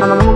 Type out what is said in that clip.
Bye.